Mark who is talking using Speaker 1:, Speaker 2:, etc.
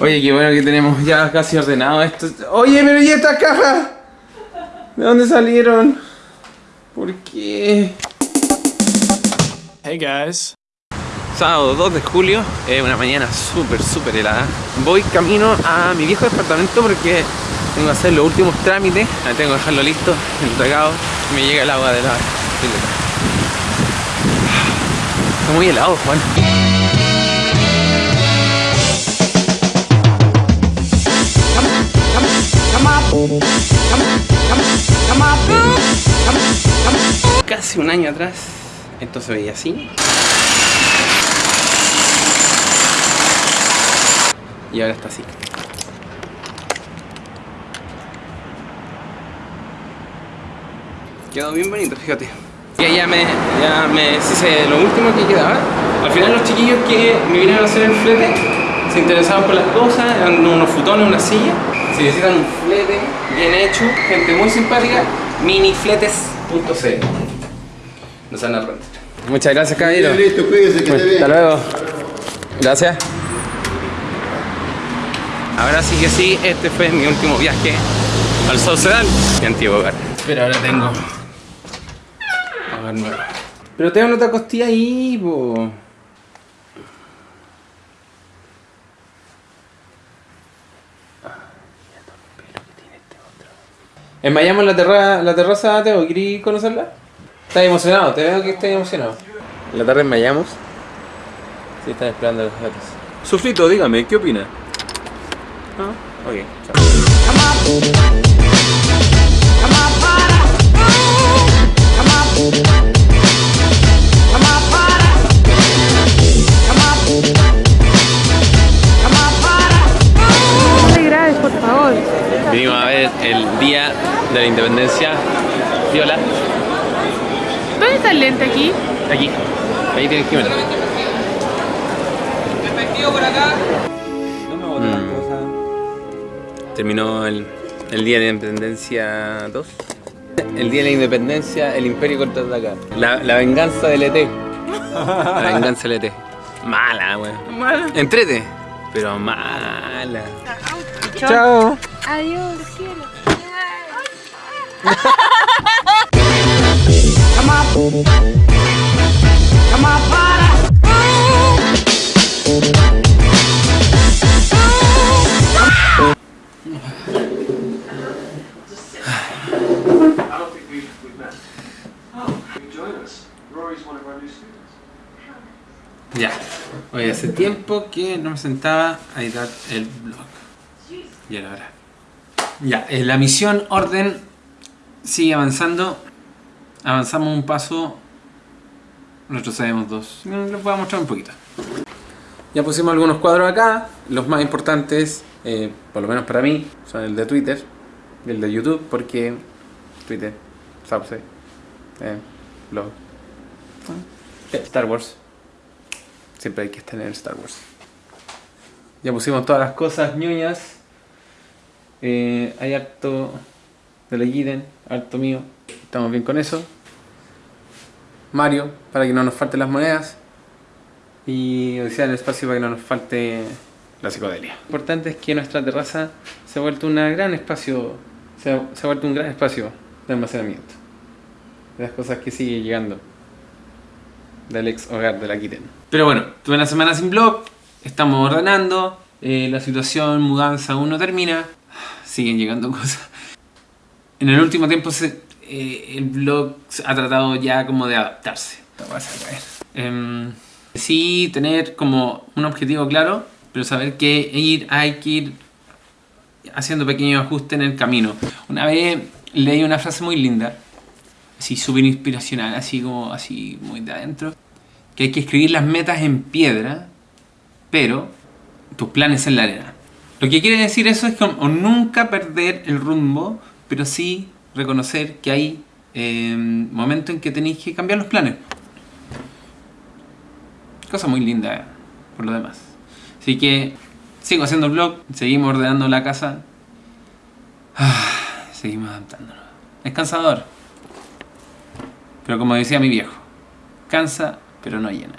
Speaker 1: Oye, qué bueno que tenemos ya casi ordenado esto. Oye, pero ¿y estas cajas? ¿De dónde salieron? ¿Por qué?
Speaker 2: Hey guys.
Speaker 1: Sábado 2 de julio, es una mañana súper, súper helada. Voy camino a mi viejo departamento porque tengo que hacer los últimos trámites. Ahí tengo que dejarlo listo, entregado. Me llega el agua de la pileta. Está muy helado, Juan. Casi un año atrás, esto se veía así. Y ahora está así. Quedó bien bonito, fíjate. Ya, ya me, ya me hice lo último que quedaba. Al final los chiquillos que me vinieron a hacer el flete se interesaban por las cosas, eran unos futones, una silla. Si necesitan un flete bien hecho, gente muy simpática, minifletes.cl. Nos van a rentar. Muchas gracias, caballero.
Speaker 3: Listo, cuídese, que te
Speaker 1: Hasta
Speaker 3: bien.
Speaker 1: luego. Gracias. Ahora sí que sí, este fue mi último viaje al Saucedal, mi antiguo hogar. Pero ahora tengo hogar nuevo. Pero tengo otra costilla ahí, po. Enmayamos la, terra la terraza, Teo, ¿querí conocerla? ¿Estás emocionado? Te veo que estás emocionado. En la tarde enmayamos. Sí, están esperando los gatos. Sufrito, dígame, ¿qué opina? Ah, ok, chao. De la Independencia. Viola,
Speaker 4: ¿Dónde está el lente aquí?
Speaker 1: aquí. Ahí tienes que ver. Mm. Terminó el, el Día de la Independencia 2. El Día de la Independencia, el Imperio contraataca. La, la venganza del ET. La venganza del ET. Mala, weón.
Speaker 4: Mala.
Speaker 1: Entrete, pero mala. Chao.
Speaker 4: Adiós, cielo.
Speaker 1: Ya. Oye, hace tiempo que no me sentaba a editar el blog. Y era hora. Ya, eh, la misión orden sigue avanzando. Avanzamos un paso. Retrocedemos dos. Les voy a mostrar un poquito. Ya pusimos algunos cuadros acá. Los más importantes, eh, por lo menos para mí, son el de Twitter y el de YouTube, porque Twitter, Sauce, eh, blog, eh, Star Wars. Siempre hay que estar en Star Wars. Ya pusimos todas las cosas ñoñas. Hay harto de Legiden, harto mío. Estamos bien con eso. Mario, para que no nos falten las monedas. Y Odisea en el espacio para que no nos falte la psicodelia. Lo importante es que nuestra terraza se ha vuelto un gran espacio. Se ha vuelto un gran espacio de almacenamiento. De las cosas que sigue llegando del ex hogar de la Kitten. Pero bueno, tuve una semana sin blog, estamos ordenando, eh, la situación mudanza aún no termina, siguen llegando cosas. En el último tiempo se- eh, el blog ha tratado ya como de adaptarse. Em, sí, tener como un objetivo claro, pero saber que ir, hay que ir haciendo pequeños ajustes en el camino. Una vez leí una frase muy linda, así súper inspiracional, así como así muy de adentro, que hay que escribir las metas en piedra, pero tus planes en la arena. Lo que quiere decir eso es como nunca perder el rumbo, pero sí reconocer que hay eh, momentos en que tenéis que cambiar los planes. Cosa muy linda, eh, por lo demás. Así que sigo haciendo el blog, seguimos ordenando la casa, Ah, seguimos adaptándonos. Es cansador, pero como decía mi viejo, cansa pero no llena.